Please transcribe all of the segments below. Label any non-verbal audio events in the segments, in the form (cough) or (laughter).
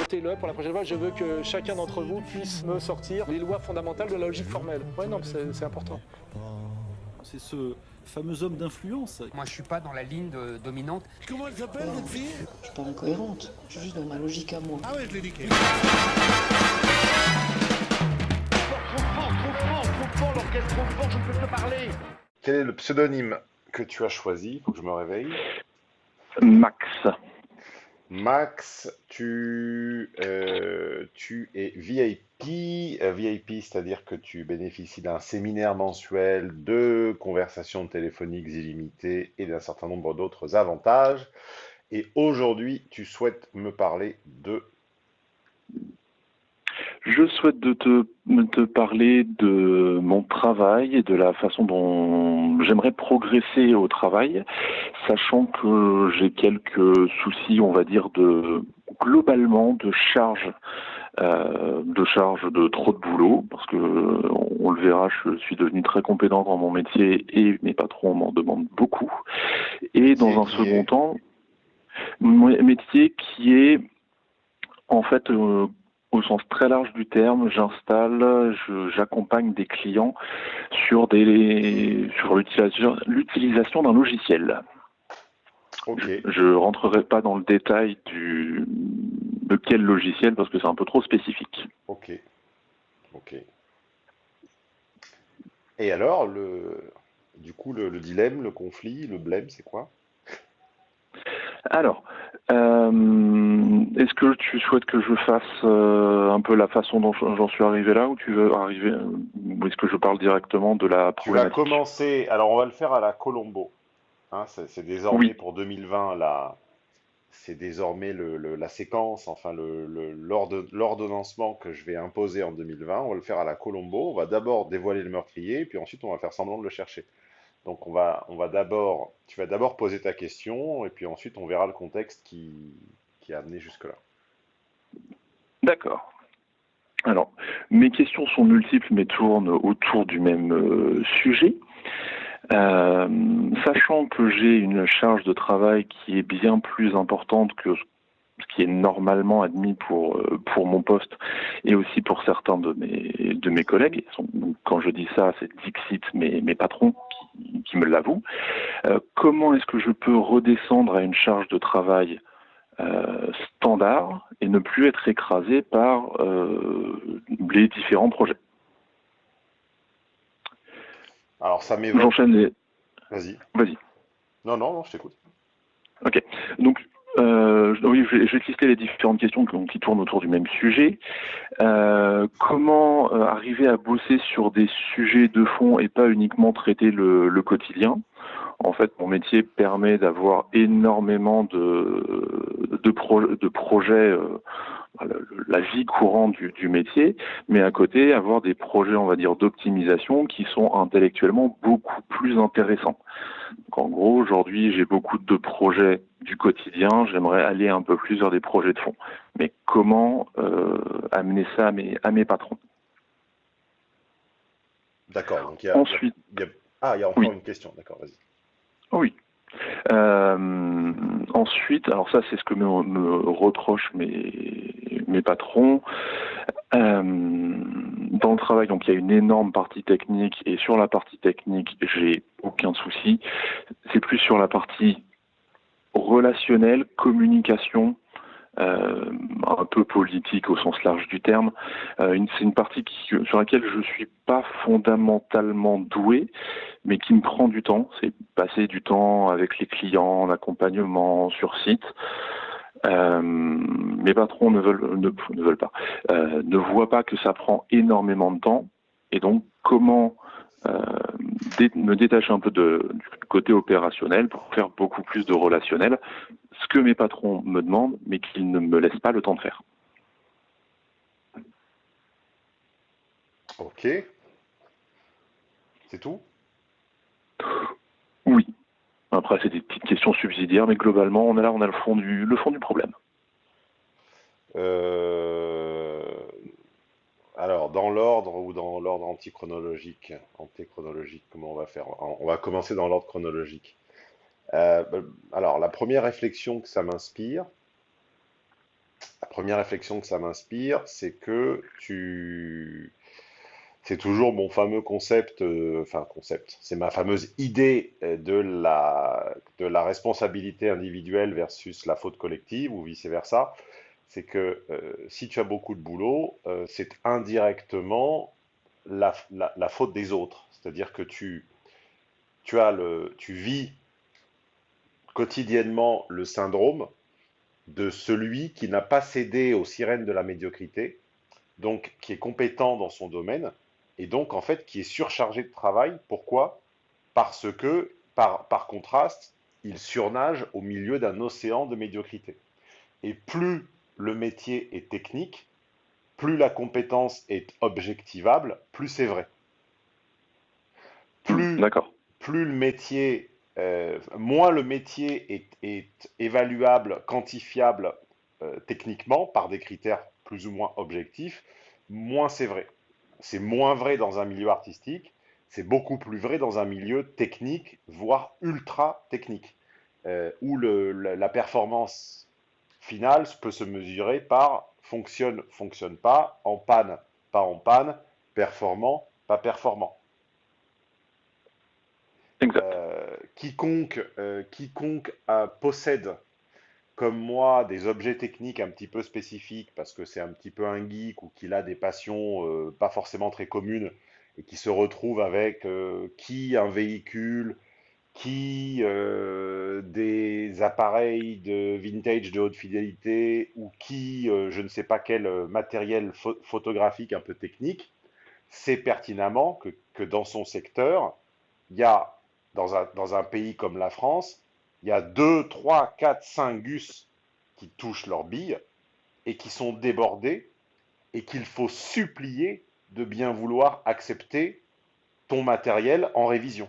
Votez-le pour la prochaine fois. Je veux que chacun d'entre vous puisse me sortir les lois fondamentales de la logique formelle. Ouais, non, c'est important. C'est ce fameux homme d'influence. Moi, je suis pas dans la ligne de- dominante. Comment elle s'appelle cette fille? Je suis pas incohérente, je suis juste dans ma logique à moi. Ah ouais, je l'ai niqué. Quel est le pseudonyme que tu as choisi? Faut que je me réveille. Max. Max, tu, euh, tu es VIP, euh, VIP, c'est-à-dire que tu bénéficies d'un séminaire mensuel, de conversations téléphoniques illimitées et d'un certain nombre d'autres avantages. Et aujourd'hui, tu souhaites me parler de... Je souhaite de te, parler de mon travail et de la façon dont j'aimerais progresser au travail, sachant que j'ai quelques soucis, on va dire, de globalement de charge, euh, de charge de trop de boulot, parce que on le verra, je suis devenu très compétent dans mon métier et mes patrons m'en demandent beaucoup. Et dans un second temps, mon métier qui est en fait euh, au sens très large du terme, j'installe, je- j'accompagne des clients sur des sur l'utilisation d'un logiciel. Je rentrerai pas dans le détail du de quel logiciel parce que c'est un peu trop spécifique. ok, ok. Et alors, le, du coup, le, le dilemme, le conflit, le blême, c'est quoi? Alors, euh, est-ce que tu souhaites que je fasse euh, un peu la façon dont j'en suis arrivé là ou tu veux arriver ou est-ce que je parle directement de la Tu vas problématique? commencer, alors on va le faire à la Colombo. Hein, c'est désormais Oui. pour 2020 la, c'est désormais le, le- la séquence, enfin l'ordonnancement que je vais imposer en 2020. On va le faire à la Colombo. On va d'abord dévoiler le meurtrier, puis ensuite on va faire semblant de le chercher. Donc on va, on va d'abord, tu vas d'abord poser ta question, et puis ensuite on verra le contexte qui, qui a amené jusque-là. D'accord. Alors, mes questions sont multiples mais tournent autour du même euh, sujet. Euh, sachant que j'ai une charge de travail qui est bien plus importante que ce qui est normalement admis pour, euh, pour mon poste et aussi pour certains de mes, de mes collègues. Quand je dis ça, c'est Dixit, mes, mes patrons qui, qui me l'avouent. Euh, comment est-ce que je peux redescendre à une charge de travail euh, standard et ne plus être écrasé par euh, les différents projets? Alors ça m'évoque. J'enchaîne les. Vas-y. Vas-y. Non, non, non, je t'écoute. Ok. Donc, euh, oui, je vais, lister les différentes questions qui, tournent autour du même sujet. Euh, comment euh, arriver à bosser sur des sujets de fond et pas uniquement traiter le, le quotidien? En fait, mon métier permet d'avoir énormément de, de, pro- de projets, euh, le- la vie courante du, du métier, mais à côté, avoir des projets, on va dire, d'optimisation qui sont intellectuellement beaucoup plus intéressants. Donc, en gros, aujourd'hui, j'ai beaucoup de projets du quotidien. J'aimerais aller un peu plus vers des projets de fond. Mais comment euh, amener ça à mes, à mes patrons? D'accord. Donc il y a, il y a- Ensuite, il y a- ah, il y a encore Oui. une question. D'accord, vas-y. oui. Euh, ensuite, alors ça, c'est ce que me, me reprochent mes, mes patrons. Euh, dans le travail, donc il y a une énorme partie technique et sur la partie technique, j'ai aucun souci. C'est plus sur la partie relationnelle, communication, euh, un peu politique au sens large du terme. Euh, c'est une partie sur laquelle je suis pas fondamentalement doué, mais qui me prend du temps. C'est passer du temps avec les clients, en accompagnement sur site. Euh, mes patrons ne veulent, ne, ne veulent pas, euh, ne voient pas que ça prend énormément de temps. Et donc, comment euh, dé- me détacher un peu de, du côté opérationnel pour faire beaucoup plus de relationnel, ce que mes patrons me demandent, mais qu'ils ne me laissent pas le temps de faire. Ok. C'est tout? Oui. Après, c'est des petites questions subsidiaires, mais globalement, on est là, on a le fond du, le fond du problème. Euh, Alors, dans l'ordre ou dans l'ordre antichronologique, antéchronologique, comment on va faire? On va commencer dans l'ordre chronologique. Euh, bah, alors, la première réflexion que ça m'inspire, première réflexion que ça m'inspire, c'est que tu... C'est toujours mon fameux concept, euh, enfin concept, c'est ma fameuse idée euh, de la, de la responsabilité individuelle versus la faute collective ou vice-versa. C'est que euh, si tu as beaucoup de boulot, c'est indirectement la, la- la faute des autres. C'est-à-dire que tu, tu as le, tu vis quotidiennement le syndrome de celui qui n'a pas cédé aux sirènes de la médiocrité, donc qui est compétent dans son domaine, et donc en fait qui est surchargé de travail. Pourquoi? Parce que, par, par contraste, il surnage au milieu d'un océan de médiocrité. Et plus le métier est technique, plus la compétence est objectivable, plus c'est vrai. Plus le métier, euh, moins le métier est, est évaluable, quantifiable euh, techniquement par des critères plus ou moins objectifs, moins c'est vrai. C'est moins vrai dans un milieu artistique, c'est beaucoup plus vrai dans un milieu technique, voire ultra technique, euh, où le- la, la performance finale peut se mesurer par fonctionne, fonctionne pas, en panne, pas en panne, performant, pas performant. Euh, quiconque, euh, quiconque euh, possède, comme moi, des objets techniques un petit peu spécifiques, parce que c'est un petit peu un geek ou qu'il a des passions euh, pas forcément très communes, et qui se retrouve avec euh, qui un véhicule, qui euh, des appareils de vintage de haute fidélité, ou qui je ne sais pas quel matériel pho- photographique un peu technique, sait pertinemment que, que dans son secteur, il y a dans un, dans un pays comme la France, il y a 2, 3, 4, 5 gus qui touchent leurs billes et qui sont débordés et qu'il faut supplier de bien vouloir accepter ton matériel en révision.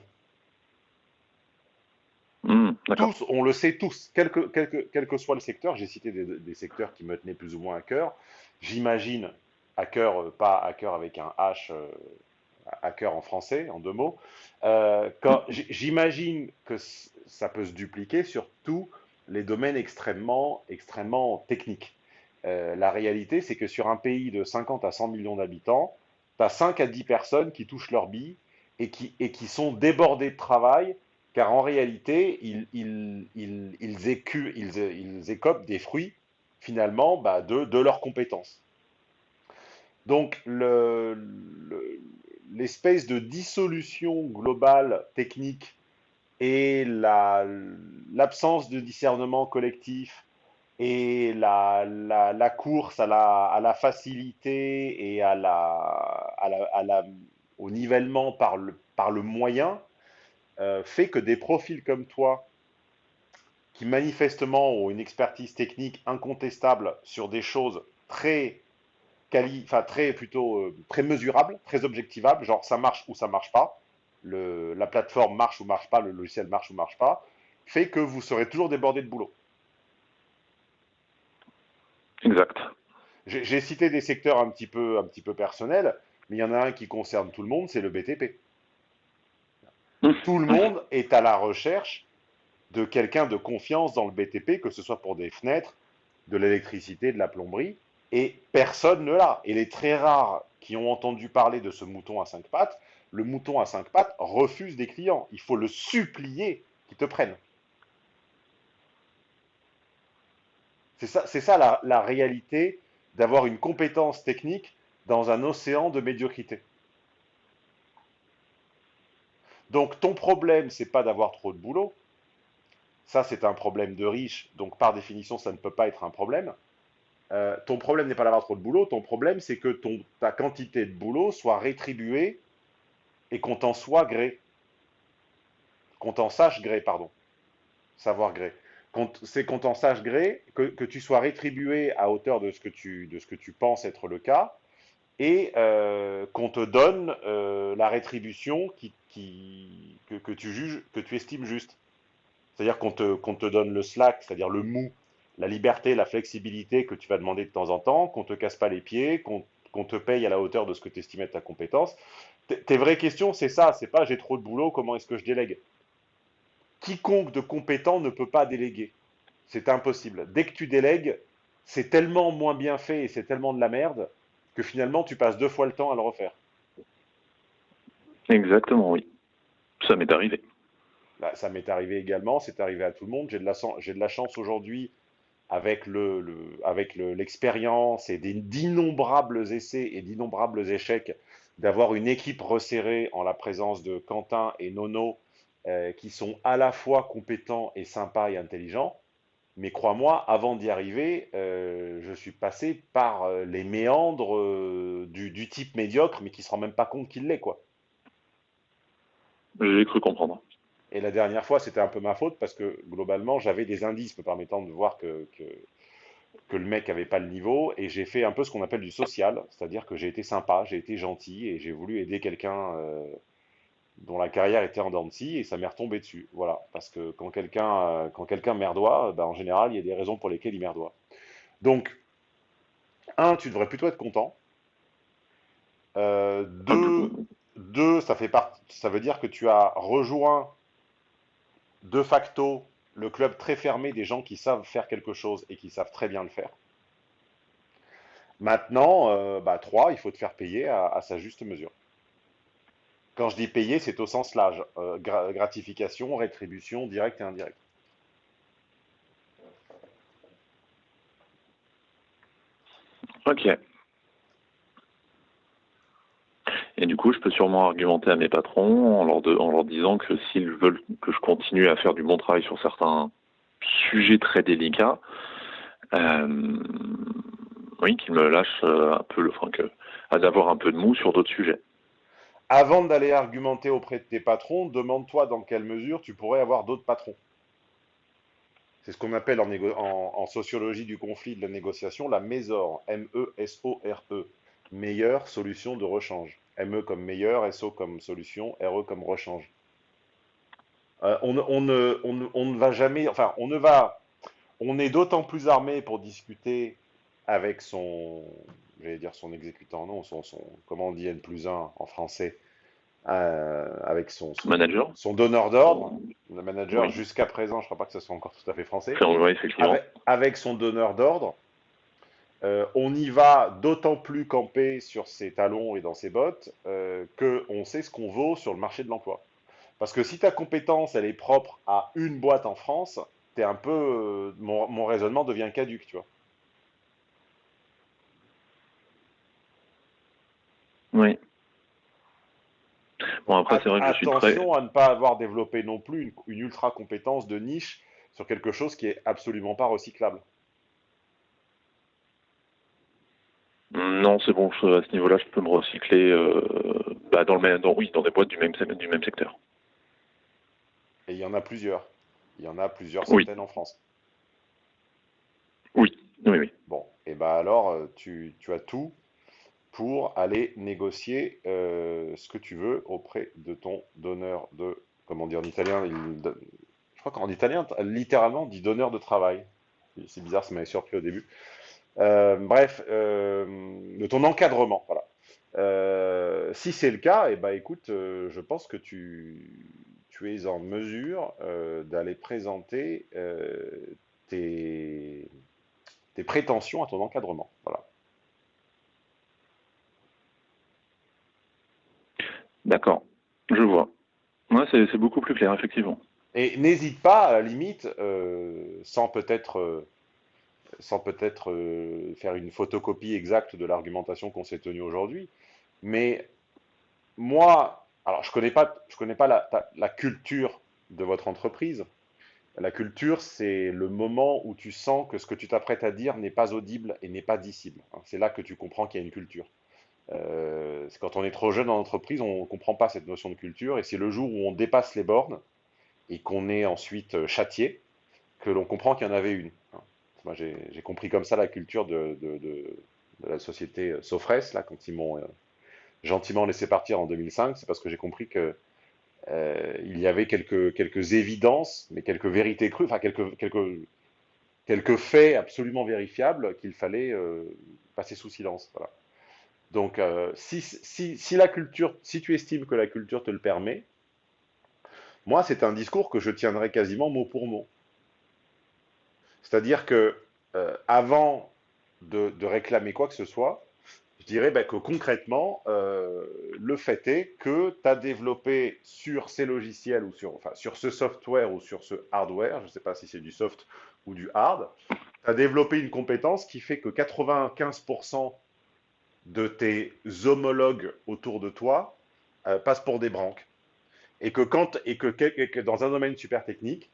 Hmm. Tous, on le sait tous, quel que, quel que- quel que soit le secteur, j'ai cité des, des secteurs qui me tenaient plus ou moins à cœur. J'imagine, à cœur, euh, pas à cœur avec un H, euh, à cœur en français, en deux mots, euh, j- j'imagine que ça peut se dupliquer sur tous les domaines extrêmement, extrêmement techniques. Euh, la réalité, c'est que sur un pays de 50 à 100 millions d'habitants, tu as 5 à 10 personnes qui touchent leur bille et qui, et qui sont débordées de travail, car en réalité, ils, ils, ils, ils, écopent des fruits, finalement, bah, de, de leurs compétences. Donc, le- le- l'espèce de dissolution globale technique et la- l'absence de discernement collectif et la, course à la, facilité et au nivellement par le, moyen euh, fait que des profils comme toi, qui manifestement ont une expertise technique incontestable sur des choses très quali, très plutôt euh, très mesurables, très objectivables, genre ça marche ou ça marche pas, le, la plateforme marche ou marche pas, le logiciel marche ou marche pas, fait que vous serez toujours débordé de boulot. Exact. J'ai cité des secteurs un petit peu, un petit peu personnels, mais il y en a un qui concerne tout le monde, c'est le BTP. Hmm. Tout le monde est à la recherche de quelqu'un de confiance dans le BTP, que ce soit pour des fenêtres, de l'électricité, de la plomberie, et personne ne l'a. Et les très rares qui ont entendu parler de ce mouton à cinq pattes, le mouton à cinq pattes refuse des clients. Il faut le supplier qu'ils te prennent. C'est ça, ça la, réalité d'avoir une compétence technique dans un océan de médiocrité. Donc ton problème, c'est pas d'avoir trop de boulot. Ça, c'est un problème de riche. Donc par définition, ça ne peut pas être un problème. Euh, ton problème n'est pas d'avoir trop de boulot. Ton problème, c'est que ta quantité de boulot soit rétribuée et qu'on t'en soit gré. Qu'on t'en sache gré, pardon. Savoir gré. C'est qu'on t'en sache gré, que, tu sois rétribué à hauteur de ce que tu, de penses être le cas, et euh, qu'on te donne euh, la rétribution que, tu juges, que tu estimes juste. C'est-à-dire qu'on te, donne le slack, c'est-à-dire le mou, la liberté, la flexibilité que tu vas demander de temps en temps, qu'on te casse pas les pieds, qu'on qu'on te paye à la hauteur de ce que tu estimais être ta compétence. Tes vraies questions, c'est ça, c'est pas j'ai trop de boulot, comment est-ce que je délègue? Quiconque de compétent ne peut pas déléguer. C'est impossible. Dès que tu délègues, c'est tellement moins bien fait et c'est tellement de la merde que finalement tu passes deux fois le temps à le refaire. Exactement, oui. Ça m'est arrivé. Bah, ça m'est arrivé également, c'est arrivé à tout le monde. J'ai de la, j'ai de la chance aujourd'hui avec le, le- avec le- l'expérience et d'innombrables essais et d'innombrables échecs d'avoir une équipe resserrée en la présence de Quentin et Nono euh, qui sont à la fois compétents et sympas et intelligents. Mais crois-moi, avant d'y arriver, euh, je suis passé par euh, les méandres du, du type médiocre, mais qui se rend même pas compte qu'il l'est, quoi. J'ai cru comprendre. Et la dernière fois, c'était un peu ma faute parce que globalement, j'avais des indices me permettant de voir que, que, que le mec avait pas le niveau et j'ai fait un peu ce qu'on appelle du social, c'est-à-dire que j'ai été sympa, j'ai été gentil et j'ai voulu aider quelqu'un euh, dont la carrière était en dents de scie et ça m'est retombé dessus. Voilà, parce que quand quelqu'un euh, quand quelqu'un merdoit, ben, en général, il y a des raisons pour lesquelles il merdoit. Donc, un, tu devrais plutôt être content. Euh, deux, deux, ça fait part, ça veut dire que tu as rejoint de facto le club très fermé des gens qui savent faire quelque chose et qui savent très bien le faire. Maintenant, euh, bah, 3, il faut te faire payer à, sa juste mesure. Quand je dis payer, c'est au sens large. Euh, gra- gratification, rétribution, directe et indirecte. Ok. Et du coup, je peux sûrement argumenter à mes patrons en leur, disant que s'ils veulent que je continue à faire du bon travail sur certains sujets très délicats, euh, oui, qu'ils me lâchent euh, un peu le, enfin, à d'avoir un peu de mou sur d'autres sujets. Avant d'aller argumenter auprès de tes patrons, demande-toi dans quelle mesure tu pourrais avoir d'autres patrons. C'est ce qu'on appelle en sociologie du conflit de la négociation la MESOR, M-E-S-O-R-E, meilleure solution de rechange. ME comme meilleur, SO comme solution, RE comme rechange. Euh, on, ne- on ne, on ne- on ne va jamais, enfin, on ne va, on est d'autant plus armé pour discuter avec son, j'allais dire son exécutant, non, son, son, comment on dit N plus 1 en français, euh, avec son, son, Manager son donneur d'ordre, le manager Oui. jusqu'à présent, je crois pas que ce soit encore tout à fait français, Enfin, oui, effectivement. avec, avec son donneur d'ordre. Euh, on y va d'autant plus campé sur ses talons et dans ses bottes euh, que on sait ce qu'on vaut sur le marché de l'emploi. Parce que si ta compétence elle est propre à une boîte en France, t'es un peu euh, mon, mon raisonnement devient caduque, tu vois. Oui. Bon, après, c'est vrai que je suis très. Attention à ne pas avoir développé non plus une, une ultra compétence de niche sur quelque chose qui est absolument pas recyclable. Non, c'est bon, je- à ce niveau-là, je peux me recycler euh, bah, dans, le même, dans, oui, dans des boîtes du même, du même secteur. Et il y en a plusieurs. Il y en a plusieurs Oui. centaines en France. Oui, oui, oui. Bon, et ben alors, euh, tu, tu as tout pour aller négocier euh, ce que tu veux auprès de ton donneur de, comment dire en italien, il je crois qu'en italien, littéralement, on dit donneur de travail. C'est bizarre, ça m'avait surpris au début. Euh, bref, euh, de ton encadrement, voilà. Euh, si c'est le cas, et ben écoute, euh, je pense que tu, tu es en mesure euh, d'aller présenter tes, tes prétentions à ton encadrement. Voilà. D'accord, je vois. Ouais, c'est beaucoup plus clair, effectivement. Et n'hésite pas, à la limite, sans peut-être sans peut-être euh, faire une photocopie exacte de l'argumentation qu'on s'est tenue aujourd'hui, mais moi, alors je connais pas, je connais pas la, culture de votre entreprise. La culture, c'est le moment où tu sens que ce que tu t'apprêtes à dire n'est pas audible et n'est pas dissible. hein. C'est là que tu comprends qu'il y a une culture. Euh, quand on est trop jeune dans l'entreprise, on ne comprend pas cette notion de culture, et c'est le jour où on dépasse les bornes et qu'on est ensuite euh, châtié que l'on comprend qu'il y en avait une. Moi, j'ai compris comme ça la culture de, la société euh, Sofres, là, quand ils m'ont euh, gentiment laissé partir en 2005, c'est parce que j'ai compris que euh, y avait quelques, évidences, mais quelques vérités crues, enfin quelques, faits absolument vérifiables qu'il fallait passer sous silence. Donc, si la culture, si tu estimes que la culture te le permet, moi, c'est un discours que je tiendrai quasiment mot pour mot. C'est-à-dire que euh, avant de, réclamer quoi que ce soit, je dirais bah, que concrètement, euh, le fait est que tu as développé sur ces logiciels ou sur, enfin, sur ce software ou sur ce hardware, je ne sais pas si c'est du soft ou du hard, tu as développé une compétence qui fait que 95% de tes homologues autour de toi euh, passent pour des branques. Et que, quand, et que dans un domaine super technique,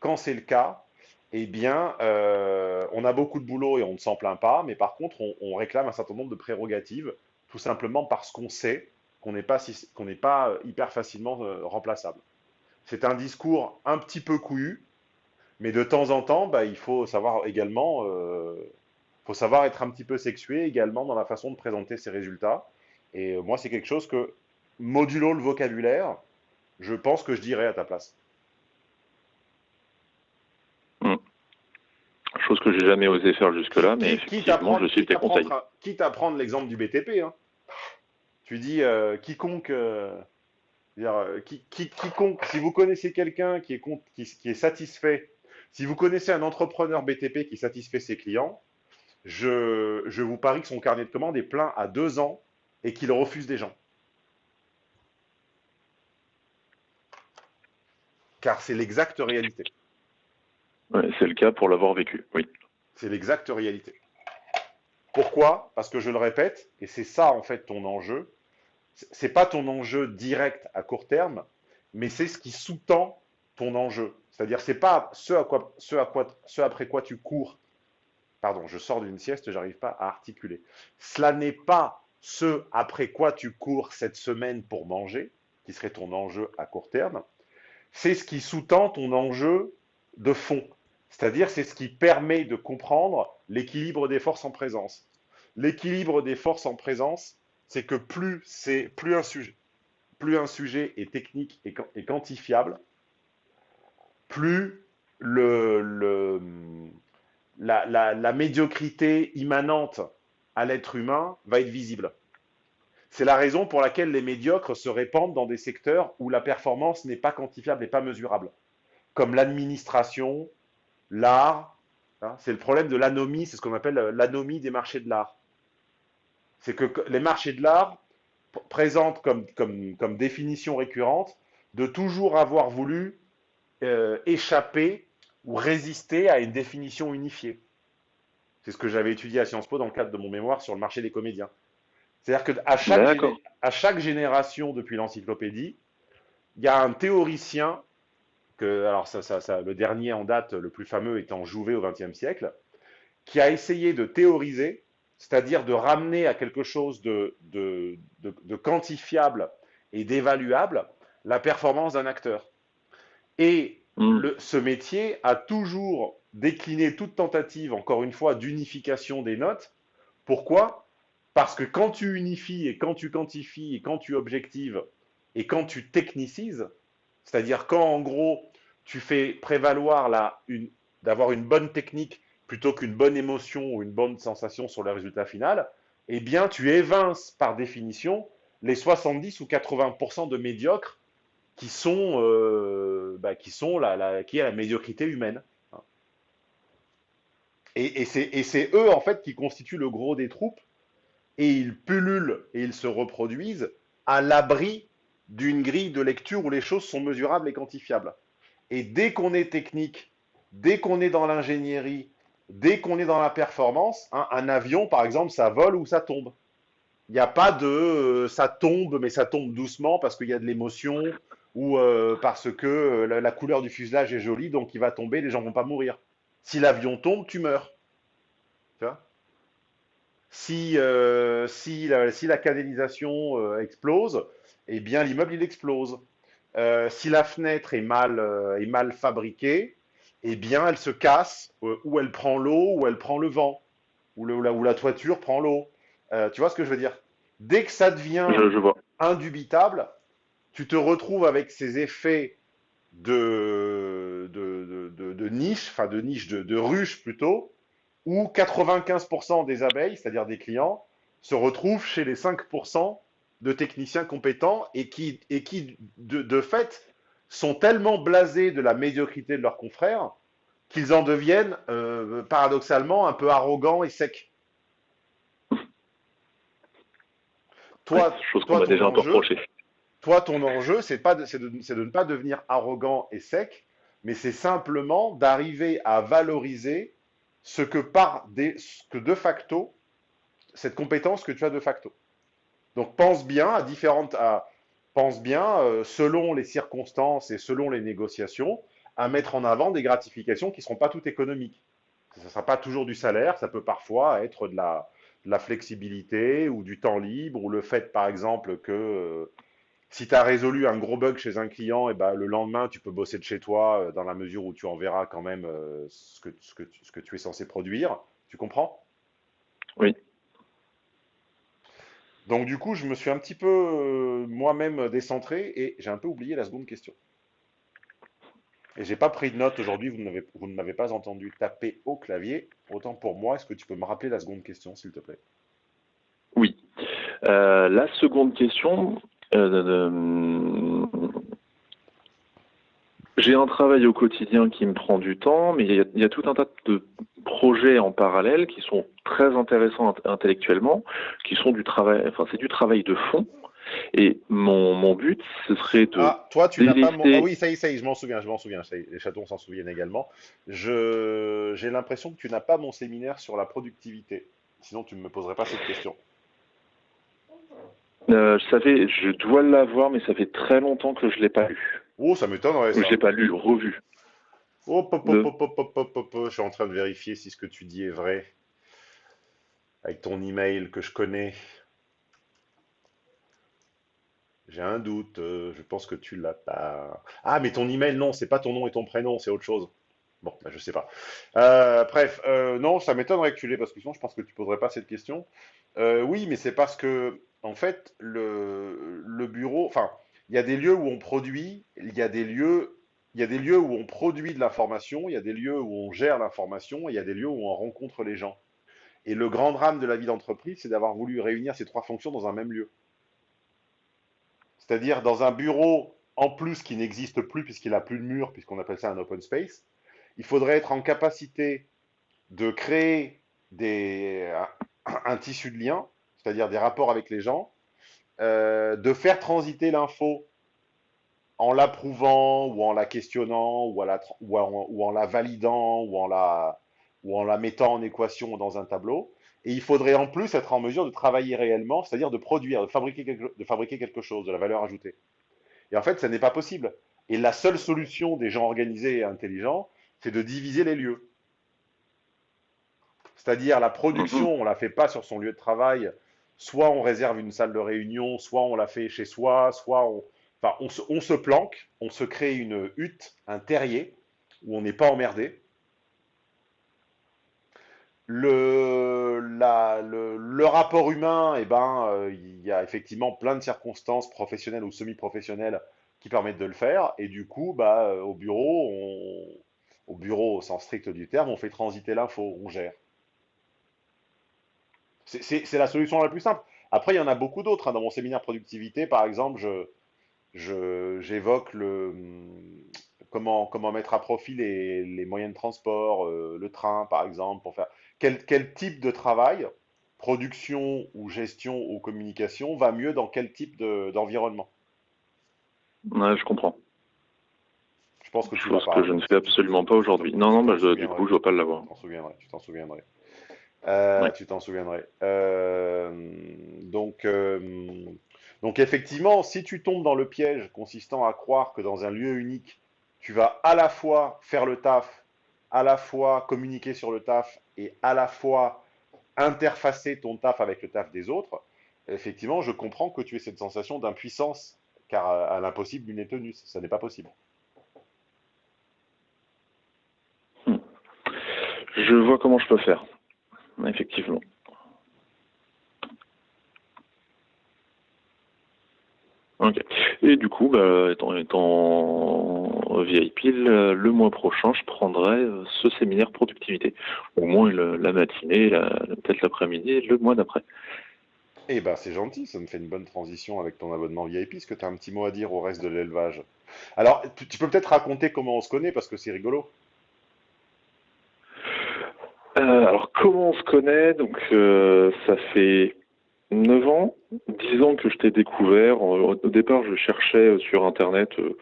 quand c'est le cas, eh bien, euh, on a beaucoup de boulot et on ne s'en plaint pas, mais par contre, on, réclame un certain nombre de prérogatives, tout simplement parce qu'on sait qu'on n'est pas, n'est pas euh, hyper facilement euh, remplaçable. C'est un discours un petit peu couillu, mais de temps en temps, bah, il faut savoir également, faut savoir être un petit peu sexué également dans la façon de présenter ses résultats. Et moi, c'est quelque chose que, modulo le vocabulaire, je pense que je dirais à ta place. Chose que j'ai jamais osé faire jusque-là, mais Qui- quitte à effectivement, prendre- je suis à tes conseils. prendre- Quitte à prendre l'exemple du BTP, hein. tu dis euh, quiconque, euh, dire, euh, qui- qui- quiconque, si vous connaissez quelqu'un qui est, qui, qui est satisfait, si vous connaissez un entrepreneur BTP qui satisfait ses clients, je, je vous parie que son carnet de commandes est plein à deux ans et qu'il refuse des gens. Car c'est l'exacte réalité. C'est le cas pour l'avoir vécu, oui. C'est l'exacte réalité. Pourquoi? Parce que je le répète, et c'est ça en fait ton enjeu. C'est pas ton enjeu direct à court terme, mais c'est ce qui sous-tend ton enjeu. C'est-à-dire, c'est pas ce, à quoi, ce après quoi tu cours. Pardon, je sors d'une sieste, j'arrive pas à articuler. Cela n'est pas ce après quoi tu cours cette semaine pour manger, qui serait ton enjeu à court terme. C'est ce qui sous-tend ton enjeu de fond. C'est-à-dire, c'est ce qui permet de comprendre l'équilibre des forces en présence. L'équilibre des forces en présence, c'est que plus, un sujet, plus est technique et, quan- et quantifiable, plus la médiocrité immanente à l'être humain va être visible. C'est la raison pour laquelle les médiocres se répandent dans des secteurs où la performance n'est pas quantifiable et pas mesurable, comme l'administration, l'art. hein, c'est le problème de l'anomie, c'est ce qu'on appelle euh, l'anomie des marchés de l'art. C'est que les marchés de l'art présentent comme, comme, comme définition récurrente de toujours avoir voulu euh, échapper ou résister à une définition unifiée. C'est ce que j'avais étudié à Sciences Po dans le cadre de mon mémoire sur le marché des comédiens. C'est-à-dire qu'à chaque, à chaque génération depuis l'encyclopédie, il y a un théoricien que, alors ça, ça- ça- le dernier en date, le plus fameux étant Jouvet au XXe siècle, qui a essayé de théoriser, c'est-à-dire de ramener à quelque chose de, de- de- de quantifiable et d'évaluable la performance d'un acteur. Et Mm. le- ce métier a toujours décliné toute tentative, encore une fois, d'unification des notes. Pourquoi? Parce que quand tu unifies et quand tu quantifies et quand tu objectives et quand tu technicises, c'est-à-dire quand en gros tu fais prévaloir d'avoir une bonne technique plutôt qu'une bonne émotion ou une bonne sensation sur le résultat final, eh bien tu évinces par définition les 70 ou 80% de médiocres qui sont, euh, bah, qui sont la, médiocrité humaine. Et, et c'est eux en fait qui constituent le gros des troupes et ils pullulent et ils se reproduisent à l'abri d'une grille de lecture où les choses sont mesurables et quantifiables. Et dès qu'on est technique, dès qu'on est dans l'ingénierie, dès qu'on est dans la performance, hein, un avion par exemple, ça vole ou ça tombe. Il n'y a pas de euh, ça tombe, mais ça tombe doucement parce qu'il y a de l'émotion ou euh, parce que euh, la, couleur du fuselage est jolie, donc il va tomber, les gens vont pas mourir. Si l'avion tombe, tu meurs. Si, si, la, si la canalisation explose, eh bien l'immeuble il explose. Euh, si la fenêtre est mal, euh, est mal fabriquée, eh bien elle se casse, euh, ou elle prend l'eau, ou elle prend le vent, ou, le- ou la, ou la toiture prend l'eau. Tu vois ce que je veux dire? Dès que ça devient Je, je vois. indubitable, tu te retrouves avec ces effets de, de, de, de- de niche, enfin de niche, de, de ruche plutôt, où 95% des abeilles, c'est-à-dire des clients, se retrouvent chez les 5% de techniciens compétents et qui, de, fait, sont tellement blasés de la médiocrité de leurs confrères qu'ils en deviennent, euh, paradoxalement, un peu arrogants et secs. Toi, ton enjeu, toi, ton c'est de, ne pas devenir arrogant et sec, mais c'est simplement d'arriver à valoriser ce que par des, ce que de facto, cette compétence que tu as de facto. Donc pense bien à différentes, pense bien euh, selon les circonstances et selon les négociations, à mettre en avant des gratifications qui ne seront pas toutes économiques. Ça ne sera pas toujours du salaire, ça peut parfois être de la, flexibilité ou du temps libre, ou le fait, par exemple, que euh, si tu as résolu un gros bug chez un client, et ben, le lendemain, tu peux bosser de chez toi euh, dans la mesure où tu enverras quand même ce, ce, ce que tu es censé produire. Tu comprends? Oui. Donc du coup, je me suis un petit peu euh, moi-même décentré et j'ai un peu oublié la seconde question. Et j'ai pas pris de note aujourd'hui, vous, ne m'avez pas entendu taper au clavier. Autant pour moi, est-ce que tu peux me rappeler la seconde question, s'il te plaît? Oui. Euh, la seconde question. euh, j'ai un travail au quotidien qui me prend du temps, mais il y, a, il y a tout un tas de projets en parallèle qui sont très intéressants int- intellectuellement, qui sont du travail, enfin c'est du travail de fond. Et mon, mon but, ce serait de Ah, toi, tu n'as pas mon... Ah oui, ça y est, ça y est, je m'en souviens, je m'en souviens. ça y est, les chatons s'en souviennent également. Je... J'ai l'impression que tu n'as pas mon séminaire sur la productivité. Sinon, tu ne me poserais pas cette question. Euh, ça fait, je dois l'avoir, mais ça fait très longtemps que je l'ai pas lu. Oh, ça m'étonnerait, Je l'ai pas lu, revu. Hop, hop, hop, hop. Je suis en train de vérifier si ce que tu dis est vrai. Avec ton email que je connais. J'ai un doute. euh, je pense que tu l'as pas. Ah, mais ton email, non, c'est pas ton nom et ton prénom, c'est autre chose. Bon, bah, je sais pas. Euh, bref, euh, non, ça m'étonnerait que tu l'aies parce que sinon, je pense que tu poserais pas cette question. Euh, oui, mais c'est parce que, en fait, le, le bureau, enfin, il y a des lieux où on produit, il y a des lieux il y a des lieux où on produit de l'information, il y a des lieux où on gère l'information, il y a des lieux où on rencontre les gens. Et le grand drame de la vie d'entreprise, c'est d'avoir voulu réunir ces trois fonctions dans un même lieu. C'est-à-dire dans un bureau, en plus, qui n'existe plus puisqu'il n'a plus de mur, puisqu'on appelle ça un open space, il faudrait être en capacité de créer des, un, un tissu de lien, c'est-à-dire des rapports avec les gens, euh, de faire transiter l'info en l'approuvant ou en la questionnant ou, à la tra- ou, en, ou en la validant ou en la, ou en la mettant en équation dans un tableau. Et il faudrait en plus être en mesure de travailler réellement, c'est-à-dire de produire, de fabriquer, quelque, de fabriquer quelque chose, de la valeur ajoutée. Et en fait, ça n'est pas possible. Et la seule solution des gens organisés et intelligents, c'est de diviser les lieux. C'est-à-dire la production, on ne la fait pas sur son lieu de travail, soit on réserve une salle de réunion, soit on la fait chez soi, soit on, se, planque, on se crée une hutte, un terrier, où on n'est pas emmerdé. Le, rapport humain, eh ben, euh, il y a effectivement plein de circonstances professionnelles ou semi-professionnelles qui permettent de le faire. Et du coup, bah, euh, au bureau, au bureau au sens strict du terme, on fait transiter l'info, on gère. C'est la solution la plus simple. Après, il y en a beaucoup d'autres. hein. Dans mon séminaire productivité, par exemple, je, je- j'évoque le hum, comment, comment mettre à profit les, les moyens de transport, euh, le train par exemple, pour faire quel, quel type de travail, production ou gestion ou communication, va mieux dans quel type de- d'environnement? Ouais, je comprends. Je pense que tu pas. que je ne fais absolument pas aujourd'hui. Non, non, bah, je- du coup, je ne dois pas l'avoir. Tu t'en souviendrais. Euh, Ouais. Tu t'en souviendrais. Euh, donc, euh, donc effectivement, si tu tombes dans le piège consistant à croire que dans un lieu unique, tu vas à la fois faire le taf, à la fois communiquer sur le taf et à la fois interfacer ton taf avec le taf des autres, effectivement, je comprends que tu aies cette sensation d'impuissance, car à, à l'impossible, nul n'est tenu. Ça n'est pas possible. Je vois comment je peux faire. Effectivement. Ok. Et du coup, bah, étant, VIP, le, le mois prochain, je prendrai euh, ce séminaire productivité. Au moins la matinée, peut-être l'après-midi, le mois d'après. Eh ben, c'est gentil, ça me fait une bonne transition avec ton abonnement VIP. Est-ce que tu as un petit mot à dire au reste de l'élevage? Alors, tu peux peut-être raconter comment on se connaît parce que c'est rigolo. Euh, alors, comment on se connaît? Donc, euh, ça fait 9 ans dix ans que je t'ai découvert. Au au départ, je cherchais sur Internet, euh,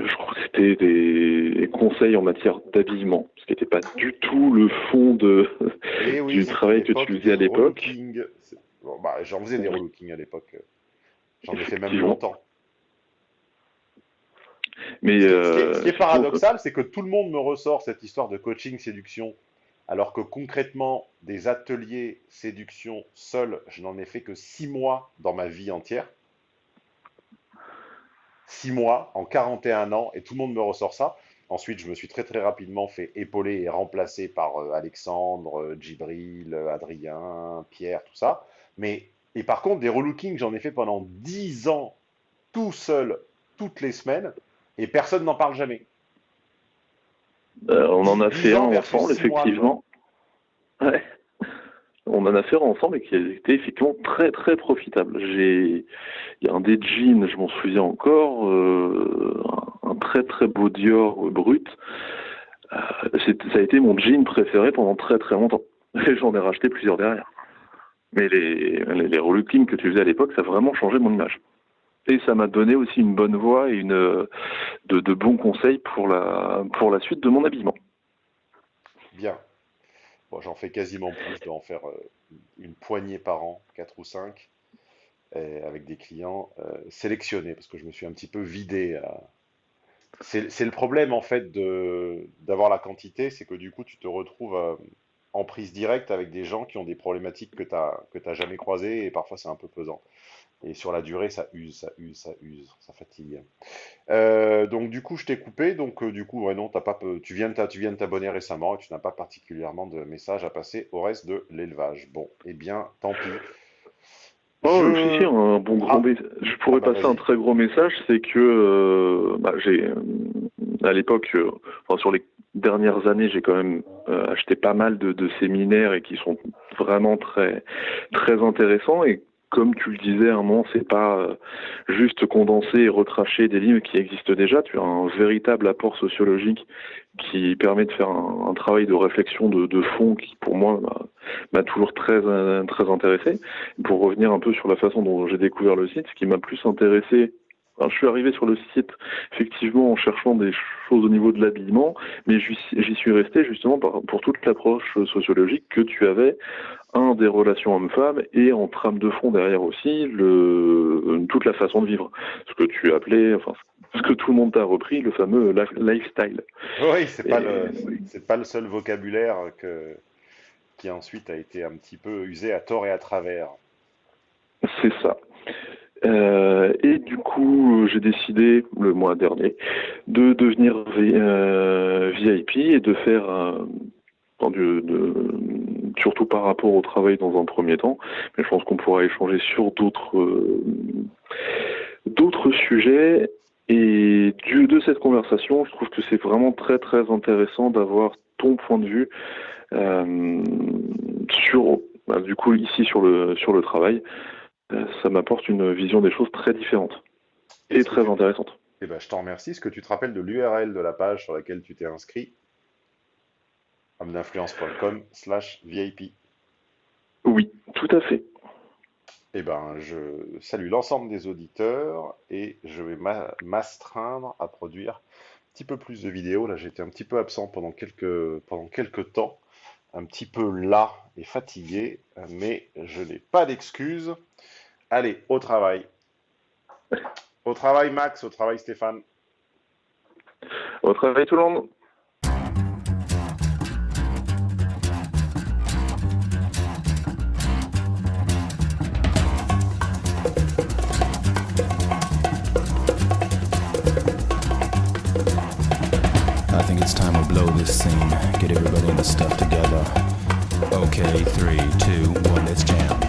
je crois que c'était des conseils en matière d'habillement, ce qui n'était pas du tout le fond de, oui, du travail que tu faisais à l'époque. relooking. Bon, bah, j'en faisais des Oui. relookings à l'époque. J'en ai fait même longtemps. Mais Ce qui est- euh, ce qui est paradoxal, c'est que tout le monde me ressort cette histoire de coaching séduction, alors que concrètement, des ateliers séduction seuls, je n'en ai fait que six mois dans ma vie entière. Six mois en 41 ans, et tout le monde me ressort ça. Ensuite, je me suis très très rapidement fait épauler et remplacer par euh, Alexandre, euh, Djibril, euh, Adrien, Pierre, tout ça. Mais, et par contre, des relookings, j'en ai fait pendant 10 ans, tout seul, toutes les semaines, et personne n'en parle jamais. Euh, on en a fait un ensemble, effectivement. Ouais. On en a fait un ensemble et qui était effectivement très très profitable. J'ai, il y a un des jeans, je m'en souviens encore, euh, un, très très beau Dior brut. Euh, ça a été mon jean préféré pendant très très longtemps. (laughs) Et j'en ai racheté plusieurs derrière. Mais les, les, que tu faisais à l'époque, ça a vraiment changé mon image. Et ça m'a donné aussi une bonne voix et une, euh, de, bons conseils pour la, pour la suite de mon habillement. Bien. Bon, j'en fais quasiment plus, je dois en faire euh, une poignée par an, quatre ou cinq, avec des clients euh, sélectionnés, parce que je me suis un petit peu vidé. à- C'est le problème, en fait, d'avoir la quantité, c'est que du coup, tu te retrouves euh, en prise directe avec des gens qui ont des problématiques que tu n'as jamais croisées, et parfois c'est un peu pesant. Et sur la durée, ça use, ça use, ça use, ça fatigue. Euh, donc du coup, je t'ai coupé. Donc euh, du coup, ouais, non, t'as pas, tu viens de t'a- tu viens de t'abonner récemment et tu n'as pas particulièrement de messages à passer au reste de l'élevage. Bon, eh bien, tant pis. Oh, Je- si, si, un bon Ah. message. Je pourrais Ah bah, passer un très gros message, c'est que euh, bah, j'ai, à l'époque, enfin, sur les dernières années, j'ai quand même euh, acheté pas mal de, de séminaires et qui sont vraiment très, très intéressants. Et comme tu le disais, un moment, c'est pas euh, juste condenser et recracher des livres qui existent déjà. Tu as un véritable apport sociologique qui permet de faire un, un travail de réflexion de, de fond qui, pour moi, m'a- m'a toujours très, euh, très intéressé. Pour revenir un peu sur la façon dont j'ai découvert le site, ce qui m'a plus intéressé, alors, je suis arrivé sur le site effectivement en cherchant des choses au niveau de l'habillement, mais j'y suis resté justement pour toute l'approche sociologique que tu avais, un des relations hommes-femmes et en trame de fond derrière aussi le, toute la façon de vivre, ce que tu appelais, enfin ce que tout le monde t'a repris, le fameux li- lifestyle. Oui, c'est pas le, c'est pas le seul vocabulaire que, qui ensuite a été un petit peu usé à tort et à travers. C'est ça. Euh, et du coup, j'ai décidé le mois dernier de devenir V- euh, VIP et de faire, surtout par rapport au travail dans un premier temps, mais je pense qu'on pourra échanger sur d'autres d'autres sujets. Et de cette conversation, je trouve que c'est vraiment très très intéressant d'avoir ton point de vue euh, sur, bah, du coup ici sur le sur le travail. Euh, ça m'apporte une vision des choses très différente et très intéressante. Eh ben, je t'en remercie. Est-ce que tu te rappelles de l'URL de la page sur laquelle tu t'es inscrit? homme-d'influence.com slash VIP. Oui, tout à fait. Eh ben, je salue l'ensemble des auditeurs et je vais m'a- m'astreindre à produire un petit peu plus de vidéos. Là, j'étais un petit peu absent pendant quelques, pendant quelques temps, un petit peu las et fatigué, mais je n'ai pas d'excuses. Allez, au travail. Au travail, Max, au travail, Stéphane. Au travail tout le monde. I think it's time we blow this scene. Get everybody in the stuff together. Okay, three, two, one, let's jam.